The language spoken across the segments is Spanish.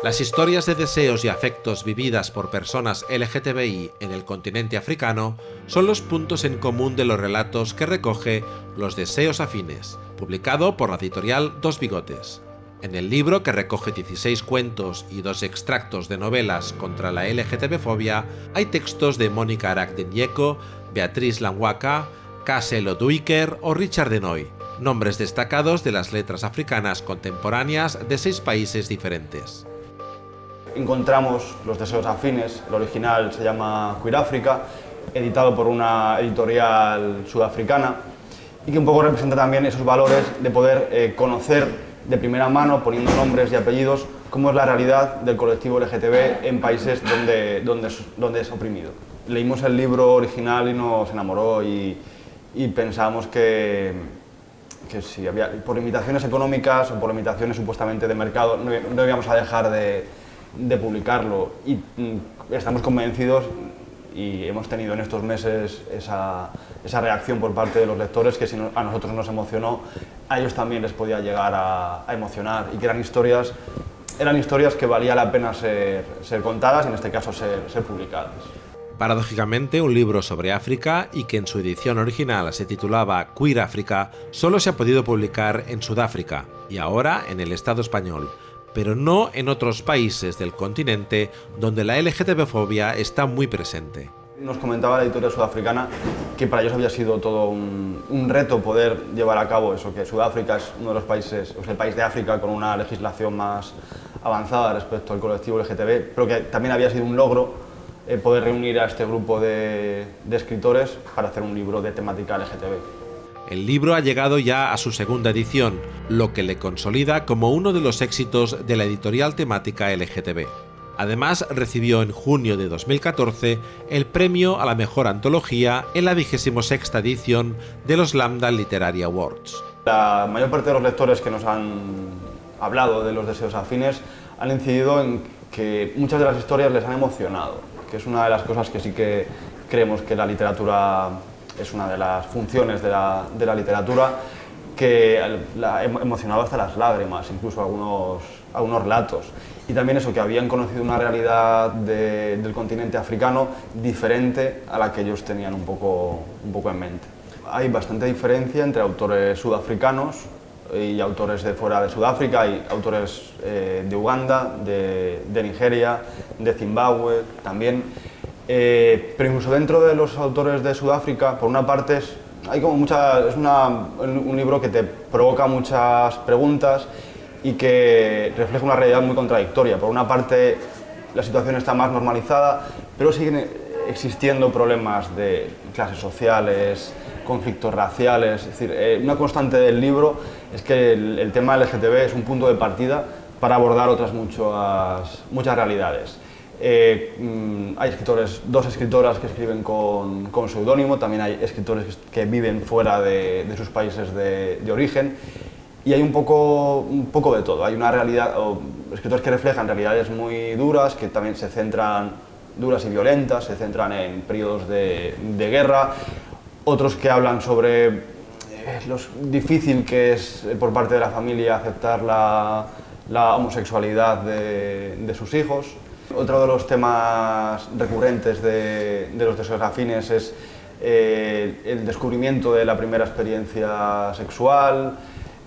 Las historias de deseos y afectos vividas por personas LGTBI en el continente africano son los puntos en común de los relatos que recoge Los Deseos Afines, publicado por la editorial Dos Bigotes. En el libro, que recoge 16 cuentos y dos extractos de novelas contra la LGTB-fobia, hay textos de Mónica Arakdenyeko, Beatriz Lanwaka, Kassel Oduiker o Richard Denoy, nombres destacados de las letras africanas contemporáneas de seis países diferentes encontramos Los deseos afines, el original se llama Queer África, editado por una editorial sudafricana y que un poco representa también esos valores de poder eh, conocer de primera mano, poniendo nombres y apellidos, cómo es la realidad del colectivo LGTB en países donde, donde, donde es oprimido. Leímos el libro original y nos enamoró y, y pensamos que, que si había, por limitaciones económicas o por limitaciones supuestamente de mercado no, no íbamos a dejar de, de publicarlo y mm, estamos convencidos y hemos tenido en estos meses esa, esa reacción por parte de los lectores que si a nosotros nos emocionó, a ellos también les podía llegar a, emocionar y que eran historias, eran historias que valía la pena ser, ser contadas y en este caso ser, ser publicadas. Paradójicamente, un libro sobre África y que en su edición original se titulaba Queer África, solo se ha podido publicar en Sudáfrica y ahora en el Estado español, pero no en otros países del continente donde la LGTB-fobia está muy presente. Nos comentaba la editorial sudafricana que para ellos había sido todo un, reto poder llevar a cabo eso, que Sudáfrica es uno de los países, o sea, el país de África con una legislación más avanzada respecto al colectivo LGTB, pero que también había sido un logro eh, poder reunir a este grupo de, de escritores para hacer un libro de temática LGTB. El libro ha llegado ya a su segunda edición, lo que le consolida como uno de los éxitos de la editorial temática LGTB. Además, recibió en junio de 2014 el premio a la mejor antología en la 26 edición de los Lambda Literary Awards. La mayor parte de los lectores que nos han hablado de los deseos afines han incidido en que muchas de las historias les han emocionado, que es una de las cosas que sí que creemos que la literatura es una de las funciones de la, de la literatura que la ha hasta las lágrimas, incluso algunos, algunos relatos. Y también eso, que habían conocido una realidad del continente africano diferente a la que ellos tenían un poco, un poco en mente. Hay bastante diferencia entre autores sudafricanos y autores de fuera de Sudáfrica, hay autores eh, de Uganda, de, de Nigeria, de Zimbabue también. Eh, pero incluso dentro de los autores de Sudáfrica, por una parte, es, hay como mucha, es un libro que te provoca muchas preguntas y que refleja una realidad muy contradictoria. Por una parte, la situación está más normalizada, pero siguen existiendo problemas de clases sociales, conflictos raciales. Es decir, eh, una constante del libro es que el, el tema LGTB es un punto de partida para abordar otras muchas, muchas realidades. Eh, mm, hay escritores, dos escritoras que escriben con, con seudónimo, también hay escritores que viven fuera de, sus países de, origen y hay un poco, un poco de todo. Hay una realidad, o escritores que reflejan realidades muy duras, que también se centran, duras y violentas, se centran en periodos de, guerra, otros que hablan sobre eh, lo difícil que es eh, por parte de la familia aceptar la, la homosexualidad de, de sus hijos. Otro de los temas recurrentes de, los deseos afines es eh, el descubrimiento de la primera experiencia sexual.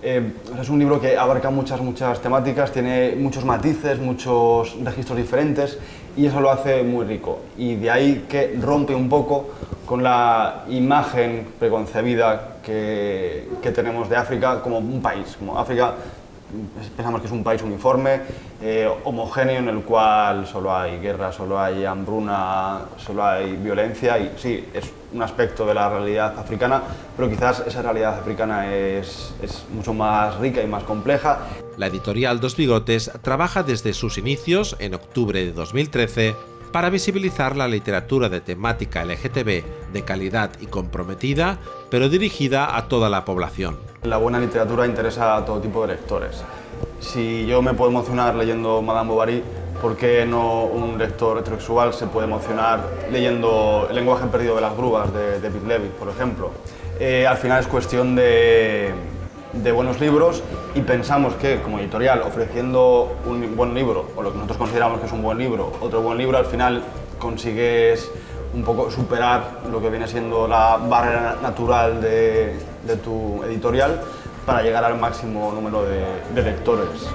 Eh, es un libro que abarca muchas, muchas temáticas, tiene muchos matices, muchos registros diferentes y eso lo hace muy rico. Y de ahí que rompe un poco con la imagen preconcebida que, que tenemos de África como un país. Como África pensamos que es un país uniforme, eh, homogéneo, en el cual solo hay guerra, solo hay hambruna, solo hay violencia y sí, es un aspecto de la realidad africana, pero quizás esa realidad africana es, es mucho más rica y más compleja. La editorial Dos Bigotes trabaja desde sus inicios, en octubre de 2013, para visibilizar la literatura de temática LGTB de calidad y comprometida, pero dirigida a toda la población. La buena literatura interesa a todo tipo de lectores. Si yo me puedo emocionar leyendo Madame Bovary, ¿por qué no un lector heterosexual se puede emocionar leyendo El lenguaje perdido de las grúas de David Levy, por ejemplo? Eh, al final es cuestión de, de buenos libros y pensamos que como editorial ofreciendo un buen libro o lo que nosotros consideramos que es un buen libro, otro buen libro, al final consigues un poco superar lo que viene siendo la barrera natural de, de tu editorial para llegar al máximo número de, de lectores.